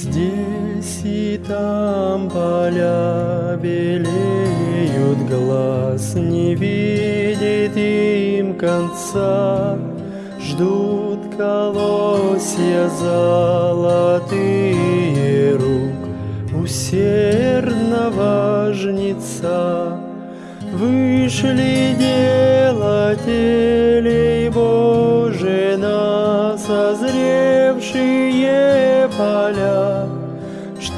Здесь и там поля белеют, глаз не видит им конца. Ждут колосья золотые рук усердного жнеца. Вышли делателей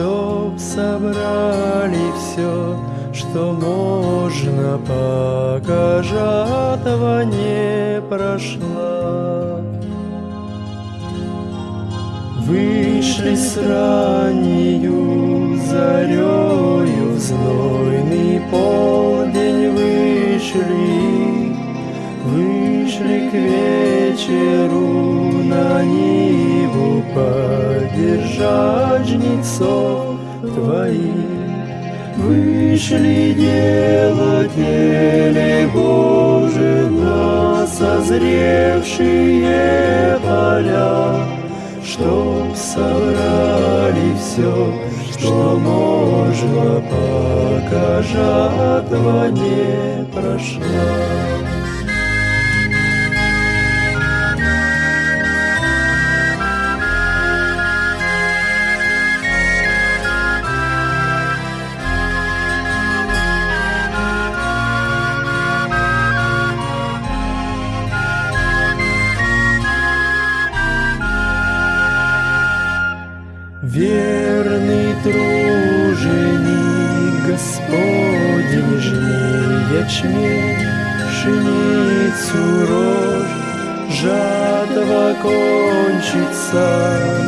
Чтоб собрали все, что можно, пока жатва не прошла. Вышли с раннею зарею знойный полдень вышли, Вышли к вечеру на Ниву поддержать жнецов твоих. Вышли делатели Божи на созревшие поля, Чтоб собрали все, что можно, пока жатва не прошла. Верный труженик Господень жни ячмень, пшеницу рожь, жатва кончится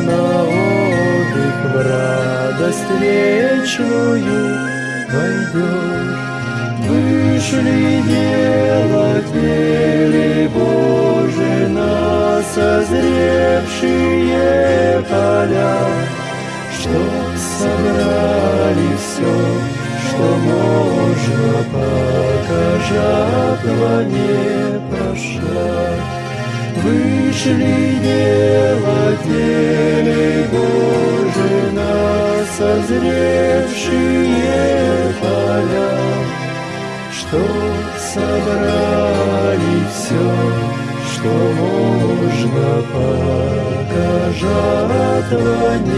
на отдых в радость вечную войдешь. Вышли делатели Божи на созревшие поля, Чтоб собрали все, что можно, пока жатва не прошла. Вышли делатели Божи на созревшие поля, Чтоб собрали все, что можно, пока жатва не